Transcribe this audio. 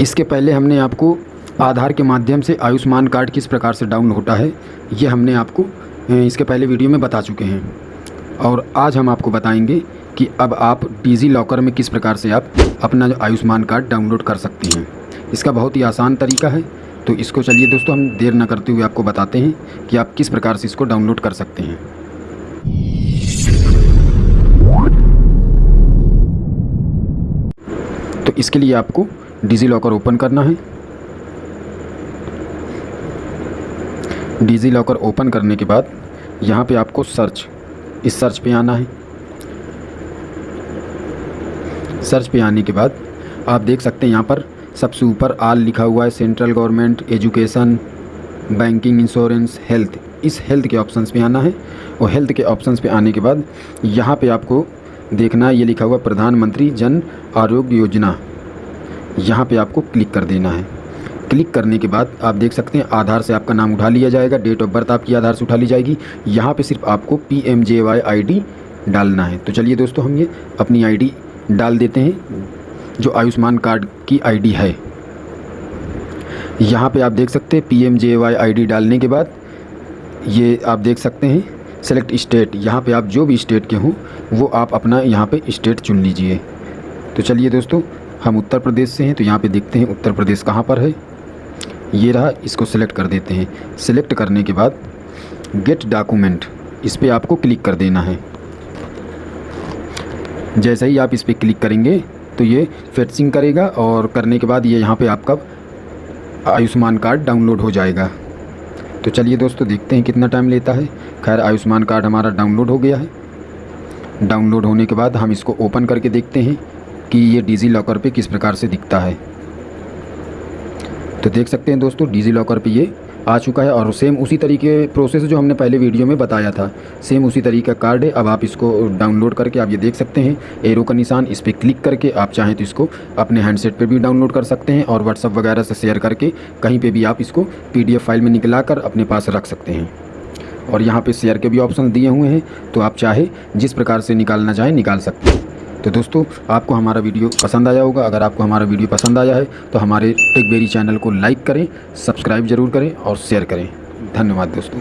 इसके पहले हमने आपको आधार के माध्यम से आयुष्मान कार्ड किस प्रकार से डाउन होता है, ये हमने आपको इसके पहले वीडियो में बता चुके हैं। और आज हम आपको बताएँगे कि अब आप डिजी लॉकर में किस प्रकार से आप अपना जो आयुष्मान कार्ड डाउनलोड कर सकते हैं। इसका बहुत ही आसान तरीका है तो इसको चलिए दोस्तों हम देर ना करते हुए आपको बताते हैं कि आप किस प्रकार से इसको डाउनलोड कर सकते हैं। तो इसके लिए आपको डिजी लॉकर ओपन करना है। डिजी लॉकर ओपन करने के बाद यहाँ पे आपको सर्च, इस सर्च पे आना है। सर्च पे आने के बाद आप देख सकते हैं यहाँ पर सबसे ऊपर आल लिखा हुआ है, central government, education, banking, insurance, health. इस हेल्थ के ऑप्शंस पे आना है और हेल्थ के ऑप्शंस पे आने के बाद यहाँ पे आपको देखना है, ये लिखा हुआ प्रधानमंत्री जन आरोग्य योजना। यहाँ पे आपको क्लिक कर देना है। क्लिक करने के बाद आप देख सकते हैं, आधार से आपका नाम उठा लिया जाएगा, डेट ऑफ़ बर्थ आपकी आधार से उठा ली जाएगी। यहाँ पे सिर्फ़ आपको P M J Y I डालना है। तो चलिए दोस्तों, हम ये अपनी आईडी डाल देते हैं, जो आयुष्मान कार्ड की आईडी है। यहाँ पे आप देख सकते हैं P M J Y I डालने के बाद ये आप देख सकते हैं सेलेक्ट स्टेट यहाँ पे आप जो भी स्टेट के हों, वो आप अपना यहाँ पे स्टेट चुन लीजिए। तो चलिए दोस्तों हम उत्तर प्रदेश से हैं तो यहाँ पे देखते हैं उत्तर प्रदेश कहाँ पर है। ये रहा, इसको सिलेक्ट कर देते हैं। सिलेक्ट करने के बाद गेट डॉक्यूमेंट इस पर आपको क्लिक कर देना है। जैसे ही आप इस पर क्लिक करेंगे तो ये फेटसिंग करेगा और करने के बाद ये यहाँ पे आपका आयुष्मान कार्ड डाउनलोड हो जाएगा। तो चलिए दोस्तों, देखते हैं कितना टाइम लेता है। खैर, आयुष्मान कार्ड हमारा डाउनलोड हो गया है। डाउनलोड होने के बाद हम इसको ओपन करके देखते हैं। कि ये डिजी लॉकर पे किस प्रकार से दिखता है। तो देख सकते हैं दोस्तों डिजी लॉकर पे ये आ चुका है और सेम उसी तरीके प्रोसेस जो हमने पहले वीडियो में बताया था। सेम उसी तरीके का कार्ड है। अब आप इसको डाउनलोड करके आप ये देख सकते हैं। एरो का निशान इस पर क्लिक करके आप चाहें तो इसको अपने हैंडसेट पर भी डाउनलोड कर सकते हैं और व्हाट्सअप वगैरह से शेयर करके कहीं पर भी आप इसको पीडीएफ फ़ाइल में निकला कर अपने पास रख सकते हैं। और यहाँ पे शेयर के भी ऑप्शन दिए हुए हैं। तो आप चाहे जिस प्रकार से निकालना चाहें निकाल सकते हैं। तो दोस्तों, आपको हमारा वीडियो पसंद आया होगा। अगर आपको हमारा वीडियो पसंद आया है तो हमारे टेकबेरी चैनल को लाइक करें, सब्सक्राइब ज़रूर करें और शेयर करें। धन्यवाद दोस्तों।